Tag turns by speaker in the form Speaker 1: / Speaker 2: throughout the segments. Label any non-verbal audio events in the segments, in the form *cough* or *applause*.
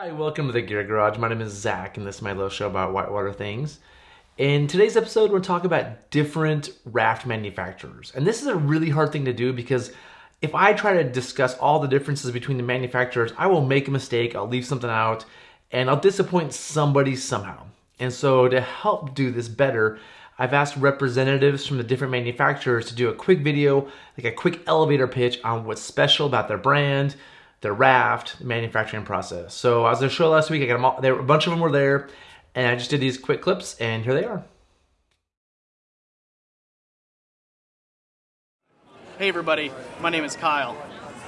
Speaker 1: Hi, welcome to the Gear Garage. My name is Zach, and this is my little show about whitewater things. In today's episode, we're talking about different raft manufacturers. And this is a really hard thing to do because if I try to discuss all the differences between the manufacturers, I will make a mistake, I'll leave something out, and I'll disappoint somebody somehow. And so to help do this better, I've asked representatives from the different manufacturers to do a quick video, like a quick elevator pitch on what's special about their brand, their raft, the manufacturing process. So I was at a show last week. I got them all. There, a bunch of them were there, and I just did these quick clips, and here they are.
Speaker 2: Hey everybody, my name is Kyle.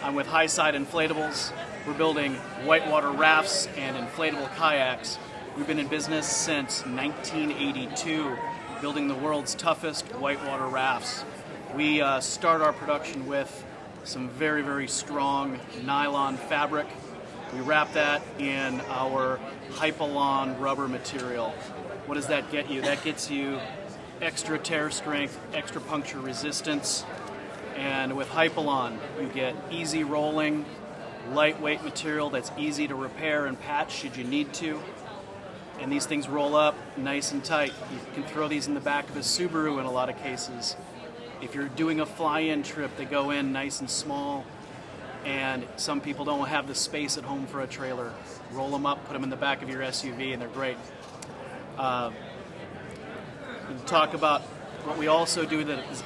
Speaker 2: I'm with Hyside Inflatables. We're building whitewater rafts and inflatable kayaks. We've been in business since 1982, building the world's toughest whitewater rafts. We uh, start our production with some very, very strong nylon fabric. We wrap that in our Hypalon rubber material. What does that get you? That gets you extra tear strength, extra puncture resistance, and with Hypalon, you get easy rolling, lightweight material that's easy to repair and patch should you need to. And these things roll up nice and tight. You can throw these in the back of a Subaru in a lot of cases. If you're doing a fly-in trip, they go in nice and small, and some people don't have the space at home for a trailer. Roll them up, put them in the back of your SUV, and they're great. Uh, talk about what we also do that is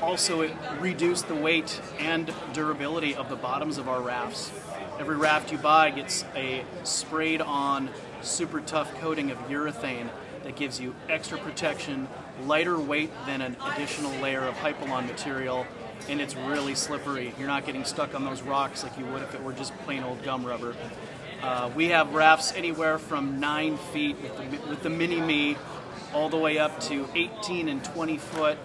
Speaker 2: also reduce the weight and durability of the bottoms of our rafts. Every raft you buy gets a sprayed on super tough coating of urethane that gives you extra protection, lighter weight than an additional layer of Hypalon material, and it's really slippery. You're not getting stuck on those rocks like you would if it were just plain old gum rubber. Uh, we have rafts anywhere from 9 feet with the, with the Mini Me all the way up to 18 and 20 foot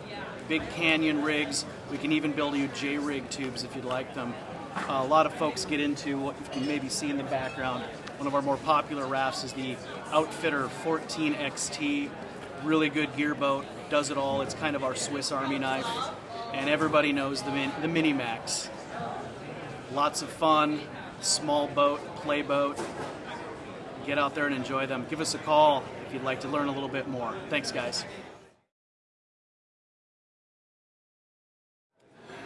Speaker 2: big canyon rigs. We can even build you J-rig tubes if you'd like them. Uh, a lot of folks get into what you can maybe see in the background. One of our more popular rafts is the Outfitter 14 XT. Really good gear boat, does it all. It's kind of our Swiss Army knife. And everybody knows the, min- the Mini Max. Lots of fun, small boat, play boat. Get out there and enjoy them. Give us a call if you'd like to learn a little bit more. Thanks, guys.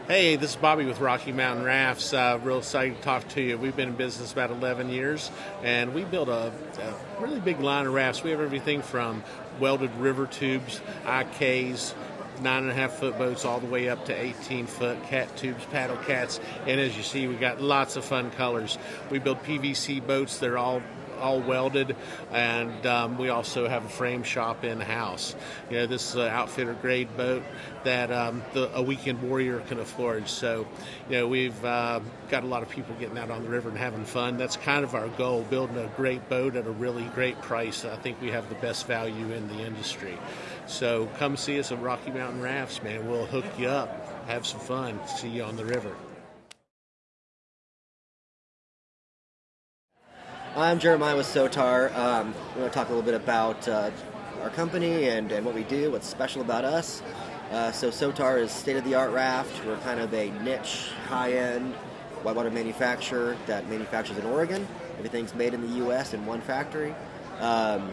Speaker 3: Hey, this is Bobby with Rocky Mountain Rafts. Uh, real excited to talk to you. We've been in business about 11 years, and we build a, a really big line of rafts. We have everything from welded river tubes, IKs, nine and a half foot boats all the way up to 18 foot cat tubes, paddle cats, and as you see, we got lots of fun colors. We build PVC boats. They're all all welded, and um, we also have a frame shop in house. You know, this is an outfitter grade boat that um, the, a weekend warrior can afford. So, you know, we've uh, got a lot of people getting out on the river and having fun. That's kind of our goal: building a great boat at a really great price. I think we have the best value in the industry. So, come see us at Rocky Mountain Rafts, man. We'll hook you up, have some fun, see you on the river.
Speaker 4: I'm Jeremiah with Sotar. Um, we're going to talk a little bit about uh, our company and, and what we do, what's special about us. Uh, so Sotar is state-of-the-art raft. We're kind of a niche, high-end whitewater manufacturer that manufactures in Oregon. Everything's made in the U.S. in one factory. Um,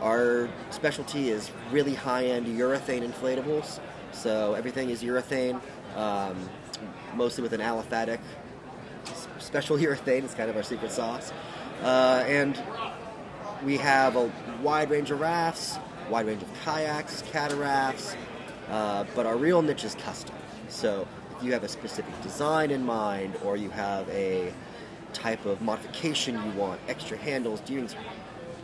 Speaker 4: our specialty is really high-end urethane inflatables. So everything is urethane, um, mostly with an aliphatic special *laughs* urethane. It's kind of our secret sauce. Uh, and we have a wide range of rafts, wide range of kayaks, catarafts, uh, but our real niche is custom. So if you have a specific design in mind, or you have a type of modification you want, extra handles, doing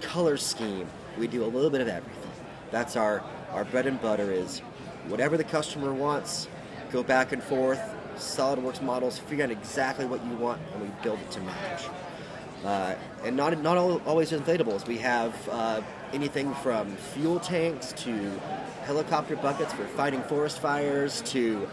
Speaker 4: color scheme, we do a little bit of everything. That's our, our bread and butter is whatever the customer wants, go back and forth, SolidWorks models, figure out exactly what you want, and we build it to match. Uh, and not not all, always inflatables. We have uh, anything from fuel tanks to helicopter buckets for fighting forest fires to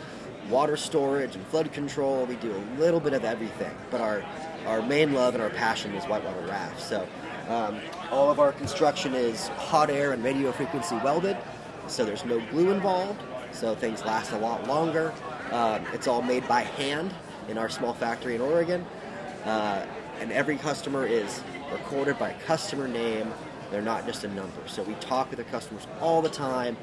Speaker 4: water storage and flood control. We do a little bit of everything, but our our main love and our passion is whitewater rafts. So um, all of our construction is hot air and radio frequency welded, so there's no glue involved, so things last a lot longer. Um, it's all made by hand in our small factory in Oregon. Uh, and every customer is recorded by customer name. They're not just a number. So we talk with the customers all the time,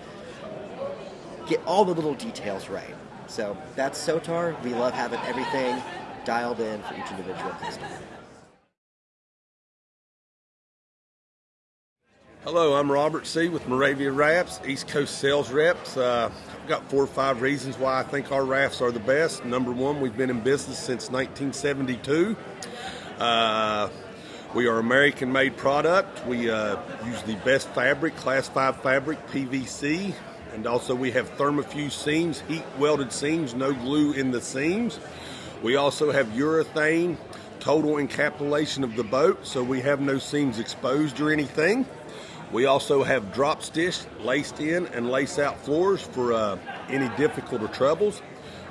Speaker 4: get all the little details right. So that's SOTAR. We love having everything dialed in for each individual customer.
Speaker 5: Hello, I'm Robert C. with Maravia Rafts, East Coast sales reps. Uh, I've got four or five reasons why I think our rafts are the best. Number one, we've been in business since 1972. Uh, we are American made product. We uh, use the best fabric, class 5 fabric, PVC, and also we have thermofused seams, heat welded seams, no glue in the seams. We also have urethane total encapsulation of the boat, so we have no seams exposed or anything. We also have drop stitch, laced in, and lace out floors for uh, any difficult or troubles.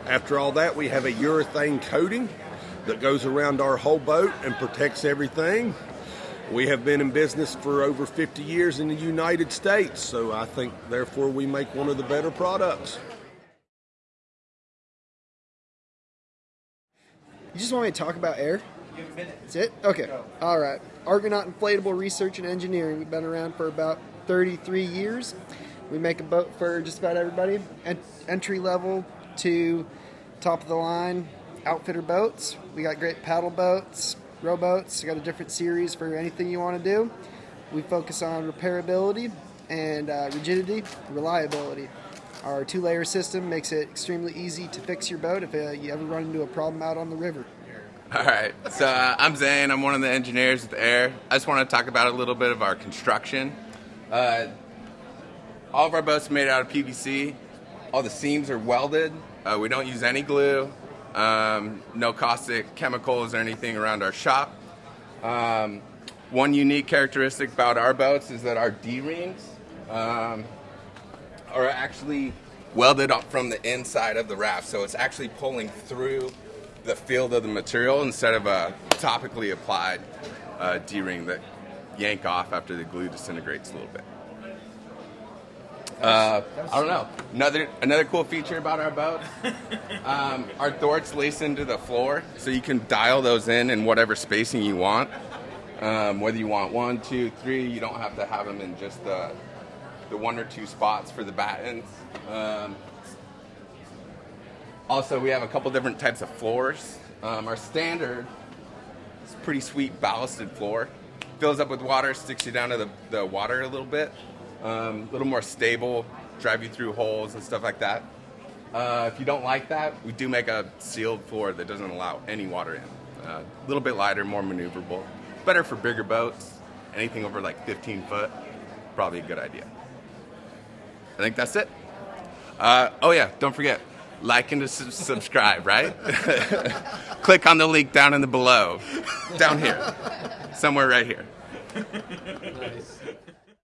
Speaker 5: After all that, we have a urethane coating that goes around our whole boat and protects everything. We have been in business for over 50 years in the United States, so I think therefore we make one of the better products.
Speaker 6: You just want me to talk about AIRE? That's it? Okay. All right. Argonaut Inflatable Research and Engineering. We've been around for about 33 years. We make a boat for just about everybody, en- entry level to top of the line outfitter boats. We got great paddle boats, rowboats. We got a different series for anything you want to do. We focus on repairability and uh, rigidity, reliability. Our two layer system makes it extremely easy to fix your boat if uh, you ever run into a problem out on the river.
Speaker 7: All right. So uh, I'm Zane. I'm one of the engineers at the AIRE. I just want to talk about a little bit of our construction. Uh, all of our boats are made out of PVC. All the seams are welded. Uh, we don't use any glue. Um, no caustic chemicals or anything around our shop. Um, one unique characteristic about our boats is that our D-rings um, are actually welded up from the inside of the raft, so it's actually pulling through the field of the material instead of a topically applied uh, D-ring that yank off after the glue disintegrates a little bit. Uh, I don't know. Another another cool feature about our boat, *laughs* um, our thwarts lace into the floor, so you can dial those in in whatever spacing you want. Um, whether you want one, two, three, you don't have to have them in just the the one or two spots for the battens. Um, also, we have a couple different types of floors. Um, our standard is pretty sweet ballasted floor. Fills up with water, sticks you down to the, the water a little bit. Um, a little more stable, drive you through holes and stuff like that. Uh, if you don't like that, we do make a sealed floor that doesn't allow any water in. Uh, a little bit lighter, more maneuverable. Better for bigger boats. Anything over like 15 foot, probably a good idea. I think that's it. Uh, oh yeah, don't forget, like and subscribe, right? *laughs* Click on the link down in the below, down here, somewhere right here.
Speaker 1: Nice.